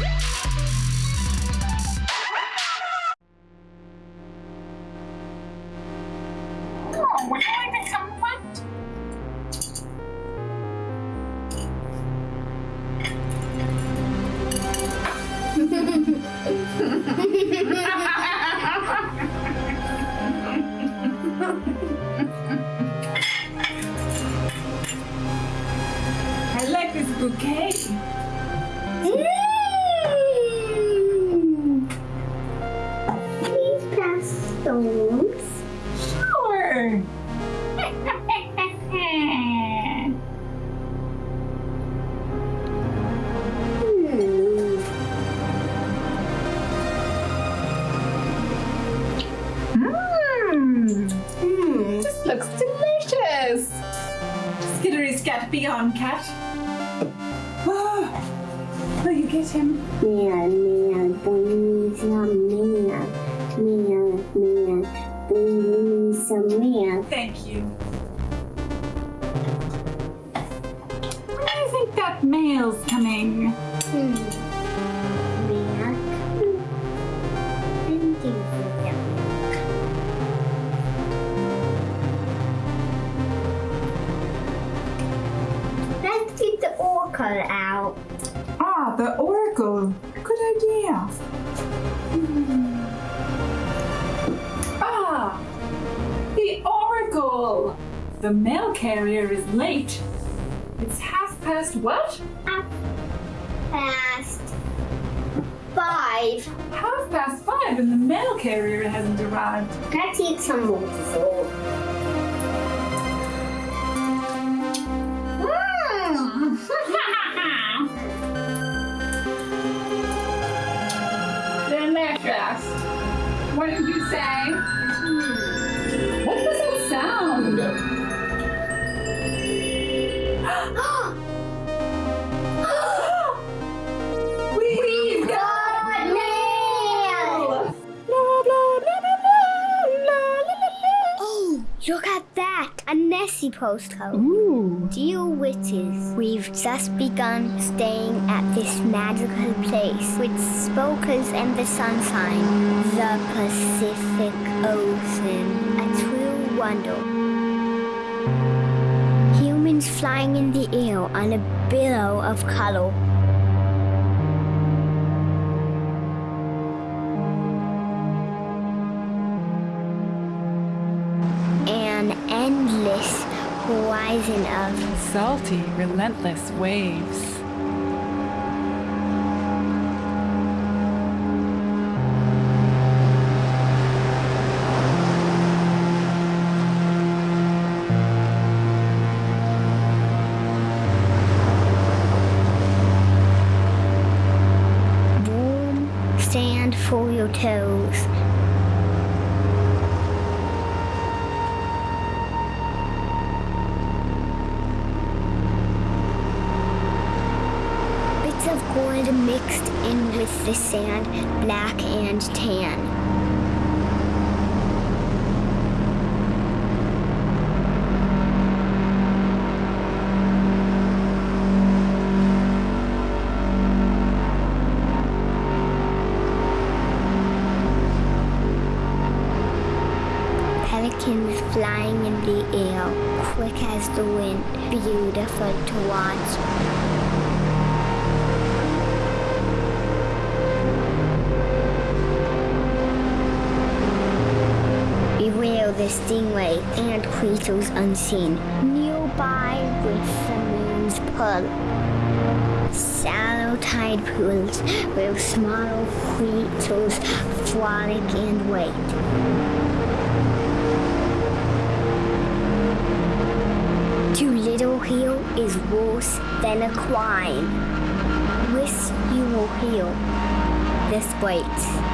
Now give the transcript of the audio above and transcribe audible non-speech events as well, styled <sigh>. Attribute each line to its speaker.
Speaker 1: I like this bouquet. Scat beyond cat. Oh, will you get him?
Speaker 2: Meow, meow, bring me some meow. Meow, meow, bring me some meow.
Speaker 1: Thank you. When do you think that mail's coming?
Speaker 2: Hmm. Meow. Thank you for that. Let's get the oracle out.
Speaker 1: Ah, the oracle. Good idea. Ah, The mail carrier is late. It's half past what?
Speaker 2: Half Past five.
Speaker 1: Half past five and the mail carrier hasn't arrived.
Speaker 2: Let's eat some waterfall. Hmm. <laughs>
Speaker 1: Delicious. What did you say? Hmm. What was that sound?
Speaker 2: Look at that! A Nessie postcode.
Speaker 1: Ooh.
Speaker 2: Dear witches, we've just begun staying at this magical place with spokers and the sunshine, the Pacific Ocean, a true wonder. Humans flying in the air on a billow of color. An endless horizon of
Speaker 1: Salty, relentless waves.
Speaker 2: sand for your toes. Gold mixed in with the sand, black and tan. Pelicans flying in the air, quick as the wind, beautiful to watch. Beware the stingray and creatures unseen, nearby with the moon's pull. Shallow tide pools where smaller creatures frolic and wait. Too little heal is worse than a crime. Wish you will heal This waits.